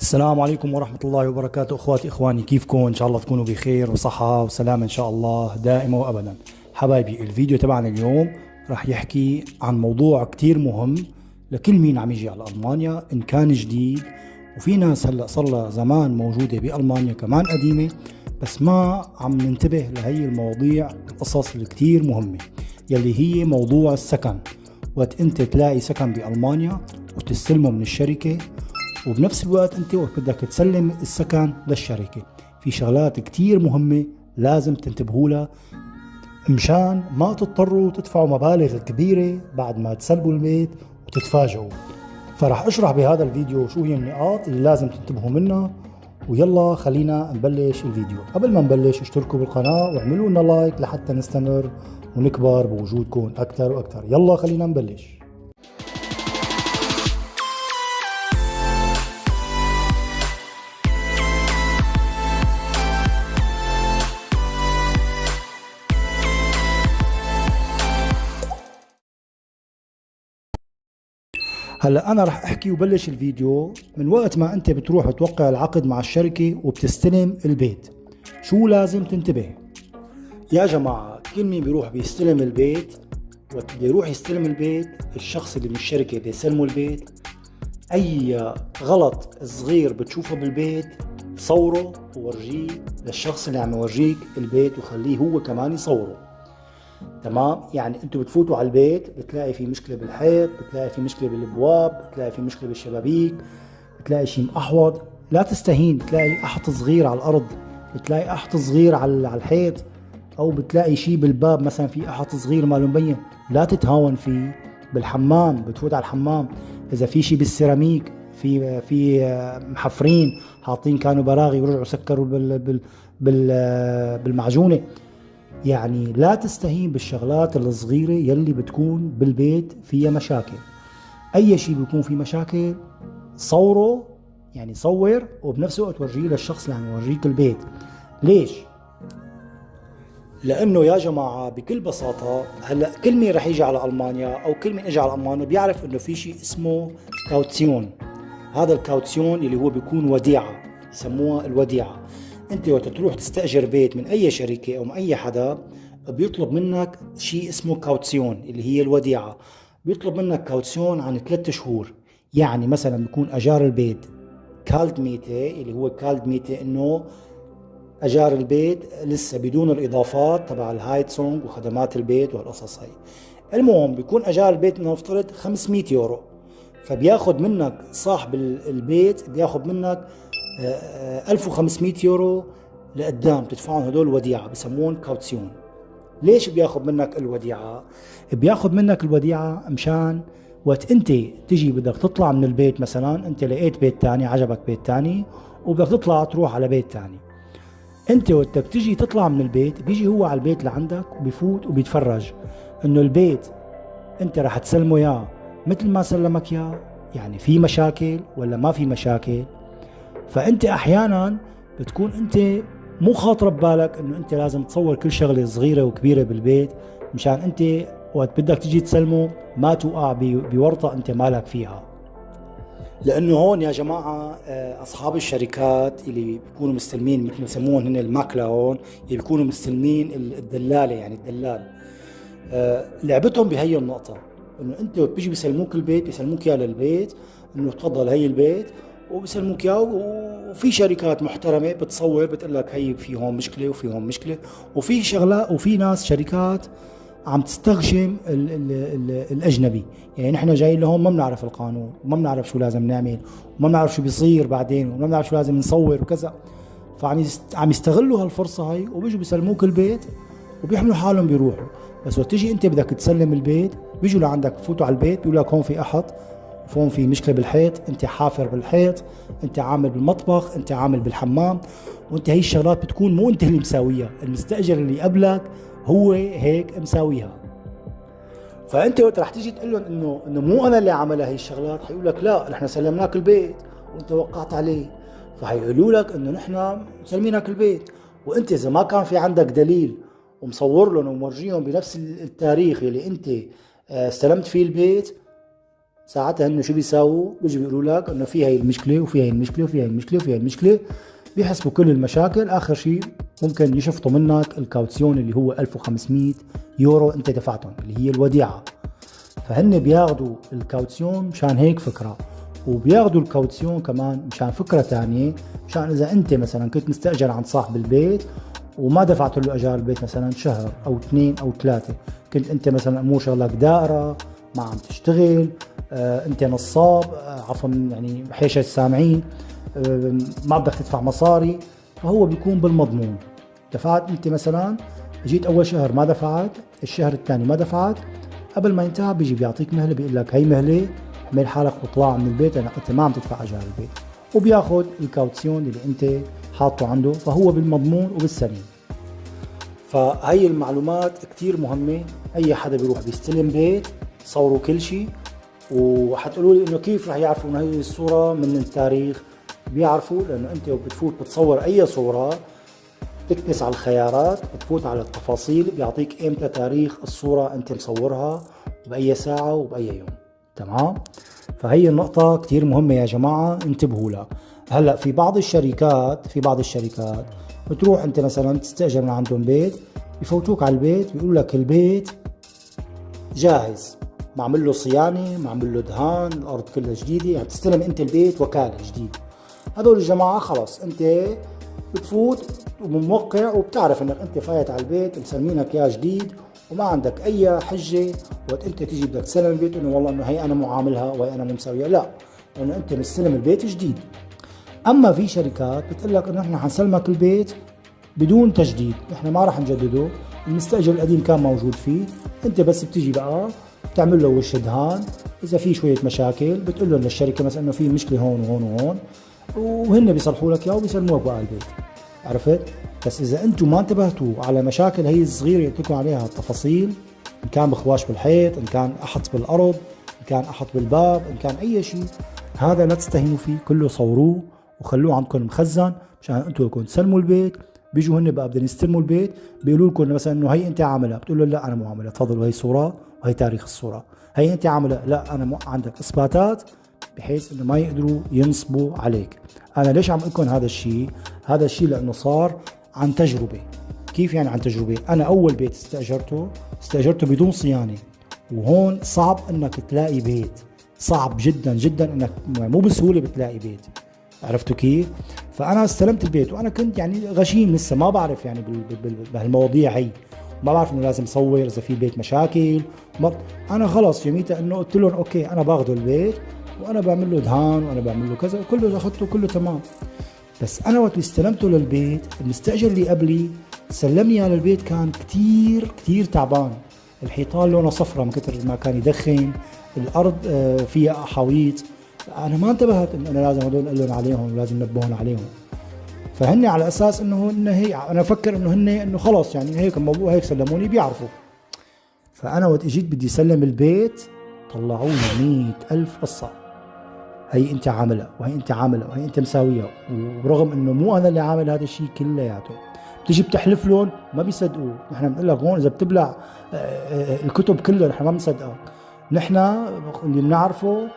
السلام عليكم ورحمة الله وبركاته. أخواتي إخواني كيفكم؟ إن شاء الله تكونوا بخير وصحة وسلامة إن شاء الله دائما وابدا. حبايبي الفيديو تبعنا اليوم راح يحكي عن موضوع كتير مهم لكل مين عم يجي على ألمانيا إن كان جديد. وفي ناس هلأ صار زمان موجودة بألمانيا كمان قديمة بس ما عم ننتبه لهي المواضيع القصص الكتير مهمة يلي هي موضوع السكن. وقت أنت تلاقي سكن بألمانيا وتستلمه من الشركة وبنفس الوقت انت وقت بدك تسلم السكن للشركة. في شغلات كتير مهمة لازم تنتبهوا لها مشان ما تضطروا تدفعوا مبالغ كبيرة بعد ما تسلبوا البيت وتتفاجئوا. فرح أشرح بهذا الفيديو شو هي النقاط اللي لازم تنتبهوا منها ويلا خلينا نبلش الفيديو. قبل ما نبلش اشتركوا بالقناة واعملوا لنا لايك لحتى نستمر ونكبر بوجودكم أكثر وأكثر. يلا خلينا نبلش. هلا أنا رح أحكي وبلش الفيديو من وقت ما أنت بتروح توقع العقد مع الشركة وبتستلم البيت. شو لازم تنتبه؟ يا جماعة كل مين بيروح بيستلم البيت وقت بيروح يستلم البيت الشخص اللي من الشركة بيسلمه البيت. أي غلط صغير بتشوفه بالبيت صوره وورجيه للشخص اللي عم يورجيك البيت وخليه هو كمان يصوره. تمام؟ يعني أنتوا بتفوتوا على البيت بتلاقي في مشكلة بالحيط بتلاقي في مشكلة بالابواب بتلاقي في مشكلة بالشبابيك بتلاقي شيء محوض لا تستهين بتلاقي أحط صغير على الأرض بتلاقي أحط صغير على الحيط أو بتلاقي شيء بالباب مثلا في أحط صغير ماله مبين. لا تتهاون فيه بالحمام بتفوت على الحمام. إذا في شيء بالسيراميك في في محفرين حاطين كانوا براغي ورجعوا سكروا بال بال بال بالمعجونة. يعني لا تستهين بالشغلات الصغيرة يلي بتكون بالبيت فيها مشاكل. أي شيء بيكون فيه مشاكل صوره يعني صور وبنفس الوقت ورجيه للشخص اللي عم يورجيك البيت. ليش؟ لأنه يا جماعة بكل بساطة هلأ كل مين رح يجي على ألمانيا أو كل مين اجى على ألمانيا بيعرف إنه في شيء اسمه كاوتسيون. هذا ال Kaution اللي هو بيكون وديعة يسموها الوديعة. أنت وقت تروح تستأجر بيت من أي شركة أو من أي حدا بيطلب منك شيء اسمه Kaution اللي هي الوديعة. بيطلب منك Kaution عن ثلاثة شهور. يعني مثلا بيكون أجار البيت Kaltmiete اللي هو Kaltmiete إنه أجار البيت لسه بدون الإضافات تبع ال Heizung وخدمات البيت والقصص هي المهم بيكون أجار البيت نفترض 500 يورو. فبياخذ منك صاحب البيت بياخذ منك 1500 يورو لقدام تدفعهم هدول وديعه بسمون Kaution. ليش بياخذ منك الوديعة؟ بياخذ منك الوديعة مشان وقت انت تجي بدك تطلع من البيت مثلا انت لقيت بيت تاني عجبك بيت تاني وبدك تطلع تروح على بيت تاني. انت وقت تجي تطلع من البيت بيجي هو على البيت لعندك وبيفوت وبيتفرج إنه البيت انت رح تسلمه اياه مثل ما سلمك اياه يعني في مشاكل ولا ما في مشاكل؟ فأنت أحيانا بتكون أنت مو خاطرة ببالك إنه أنت لازم تصور كل شغلة صغيرة وكبيرة بالبيت مشان أنت وقت بدك تجي تسلمه ما توقع بورطة أنت مالك فيها. لأنه هون يا جماعة آه، أصحاب الشركات اللي بيكونوا مستلمين مثل ما يسموهم هن الماكلة هون اللي بيكونوا مستلمين الدلالة يعني الدلال. آه، لعبتهم بهي النقطة إنه أنت بيجي بيسلموك البيت بيسلموك اياه للبيت إنه تفضل هي البيت. وبسلموك اياه وفي شركات محترمة بتصور بتقول لك هي في هون مشكلة وفي هون مشكلة. وفي شغلات وفي ناس شركات عم تستغشم ال ال ال الأجنبي. يعني نحن جايين لهون ما بنعرف القانون وما بنعرف شو لازم نعمل وما بنعرف شو بيصير بعدين وما بنعرف شو لازم نصور وكذا. فعم عم يستغلوا هالفرصة هاي وبيجوا بيسلموك البيت وبيحملوا حالهم بيروحوا. بس وقت تيجي انت بدك تسلم البيت بيجوا لعندك بفوتوا على البيت بيقول لك هون في أحد فون في مشكلة بالحيط أنت حافر بالحيط أنت عامل بالمطبخ أنت عامل بالحمام وأنت هي الشغلات بتكون مو أنت اللي مساويها المستأجر اللي قبلك هو هيك مساويها. فأنت وقت رح تيجي تقول لهم إنه إنه مو أنا اللي عملها هي الشغلات حيقول لك لا نحن سلمناك البيت وأنت وقعت عليه. فحيقولوا لك إنه نحن مسلمينك البيت. وأنت إذا ما كان في عندك دليل ومصور لهم ومورجيهم بنفس التاريخ اللي أنت آه، استلمت فيه البيت ساعتها هن شو بيساووا؟ بيجوا بيقولوا لك إنه في هي المشكلة وفي هي المشكلة وفي هي المشكلة وفي هي المشكلة. بيحسبوا كل المشاكل. آخر شيء ممكن يشفطوا منك الكاوتسيون اللي هو 1500 يورو انت دفعتهم اللي هي الوديعة. فهن بياخذوا ال Kaution مشان هيك فكرة وبياخذوا ال Kaution كمان مشان فكرة ثانية مشان إذا انت مثلا كنت مستأجر عند صاحب البيت وما دفعت له أجار البيت مثلا شهر أو اثنين أو ثلاثة كنت أنت مثلا امور شغلك دائرة ما عم تشتغل انت نصاب آه عفوا يعني حاشا السامعين آه ما بدك تدفع مصاري فهو بيكون بالمضمون. دفعت انت مثلا جيت أول شهر ما دفعت الشهر الثاني ما دفعت قبل ما ينتهي بيجي بيعطيك مهلة بيقول لك هي مهلة اعمل حالك وطلع من البيت لانك انت ما عم تدفع اجار البيت. وبياخذ ال Kaution اللي انت حاطه عنده فهو بالمضمون وبالسليم. فهي المعلومات كتير مهمة أي حدا بيروح بيستلم بيت صوروا كل شيء وحتقولوا لي إنه كيف رح يعرفوا إنه هي الصورة من التاريخ؟ بيعرفوا لأنه أنت بتفوت بتصور أي صورة تكنس على الخيارات بتفوت على التفاصيل بيعطيك إمتى تاريخ الصورة أنت مصورها؟ بأي ساعة وبأي يوم. تمام؟ فهي النقطة كتير مهمة يا جماعة انتبهوا لها. هلأ في بعض الشركات في بعض الشركات بتروح أنت مثلا تستأجر من عندهم بيت بفوتوك على البيت بيقولوا لك البيت جاهز. معمل له صيانة معمل له دهان الأرض كلها جديدة. يعني تستلم أنت البيت وكالة جديد هذول الجماعة خلص أنت بتفوت وموقع وبتعرف إنك أنت فايت على البيت مسلمينك اياه جديد وما عندك أي حجة. وقت أنت تيجي بدك تسلم البيت إنه والله إنه هي أنا معاملها وهي أنا مسويها. لا لأنه أنت مستلم البيت جديد. أما في شركات بتقول لك إنه إحنا حنسلمك البيت بدون تجديد. إحنا ما راح نجدده. المستأجر القديم كان موجود فيه. أنت بس بتيجي بقى بتعمل له وش دهان. إذا في شوية مشاكل بتقول له للشركة مثلا إنه في مشكلة هون وهون وهون وهن بيصلحوا لك اياه وبيسلموك بقى البيت. عرفت؟ بس إذا أنتم ما انتبهتوا على مشاكل هي الصغيرة اللي لكم عليها التفاصيل إن كان بخواش بالحيط إن كان أحط بالأرض إن كان أحط بالباب إن كان أي شيء هذا لا تستهينوا فيه كله صوروه وخلوه عندكم مخزن مشان أنتم لكم تسلموا البيت. بيجوا هن بقى بدهم يستلموا البيت بيقولوا لكم مثلا إنه هي أنت عاملها بتقول له لا أنا مو عاملها تفضلوا هي صورة. وهي تاريخ الصورة. هي انت عاملها لا أنا مو عندك إثباتات بحيث إنه ما يقدروا ينصبوا عليك. أنا ليش عم أقول هذا الشيء؟ هذا الشيء لأنه صار عن تجربة. كيف يعني عن تجربة؟ أنا أول بيت استأجرته استأجرته بدون صيانة. وهون صعب إنك تلاقي بيت. صعب جدا جدا إنك مو بسهولة بتلاقي بيت. عرفتوا كيف؟ فأنا استلمت البيت وأنا كنت يعني غشيم لسه ما بعرف يعني بهالمواضيع هي. ما بعرف إنه لازم صور إذا في البيت مشاكل. ما أنا خلص يوميتها إنه قلت لهم أوكي أنا باخذه البيت وأنا بعمل له دهان وأنا بعمل له كذا كله أخذته كله تمام. بس أنا وقت استلمته للبيت المستأجر اللي قبلي سلمني إياه للبيت كان كتير كتير تعبان. الحيطان لونه صفرة من كثر ما كان يدخن الأرض آه، فيها احاويط أنا ما انتبهت إنه أنا لازم هدول أقول لهم عليهم ولازم نبهون عليهم. فهن على أساس إنه هن هي أنا أفكر إنه هن إنه خلص يعني هيك الموضوع هيك سلموني بيعرفوا. فأنا وقت إجيت بدي اسلم البيت طلعوا لي ألف قصة. هي أنت عاملها وهي أنت عاملها وهي أنت مساويها. ورغم إنه مو أنا اللي عامل هذا الشيء كلياته. بتيجي بتحلف لهم ما بيصدقوا. نحن بنقول لك هون إذا بتبلع آه، آه، الكتب كلها نحن ما بنصدقك نحن اللي بنعرفه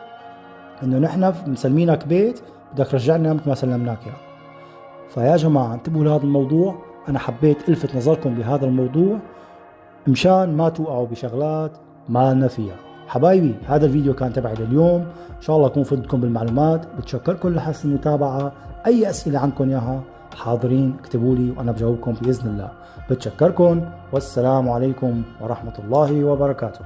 إنه نحن مسلمينك بيت بدك ترجعنا مثل ما سلمناك اياه فيا جماعة انتبهوا لهذا الموضوع. أنا حبيت ألفت نظركم بهذا الموضوع مشان ما توقعوا بشغلات ما لنا فيها. حبايبي هذا الفيديو كان تبعي لليوم. إن شاء الله اكون فدتكم بالمعلومات. بتشكركم لحسن المتابعة. أي أسئلة عندكم إياها حاضرين اكتبوا لي وأنا بجاوبكم بإذن الله. بتشكركم. والسلام عليكم ورحمة الله وبركاته.